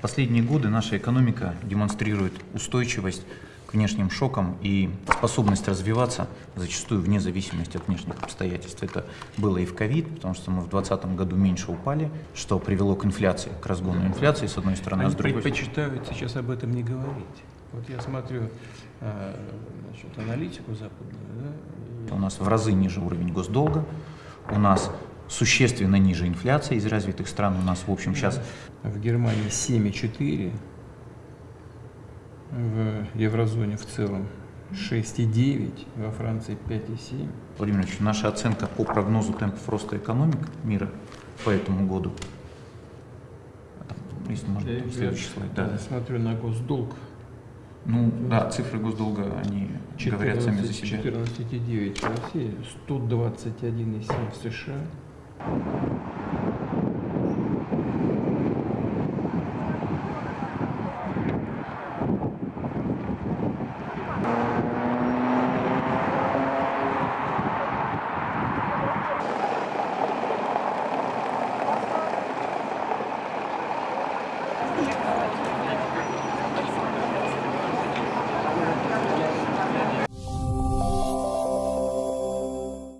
последние годы наша экономика демонстрирует устойчивость к внешним шокам и способность развиваться зачастую вне зависимости от внешних обстоятельств. Это было и в ковид, потому что мы в 2020 году меньше упали, что привело к инфляции, к разгону инфляции, с одной стороны, а Они с другой предпочитают сейчас об этом не говорить. Вот я смотрю а, значит, аналитику западную, да, У нас в разы ниже уровень госдолга, у нас существенно ниже инфляция из развитых стран. У нас, в общем, сейчас в Германии 7,4, в еврозоне в целом 6,9, во Франции 5,7. Владимир Ильич, наша оценка по прогнозу темпов роста экономик мира по этому году, если можно, Я- там следующий слайд, да. смотрю на госдолг. Ну, да, цифры госдолга, они говорят сами за себя. 14,9 в России, 121,7 в США. 何?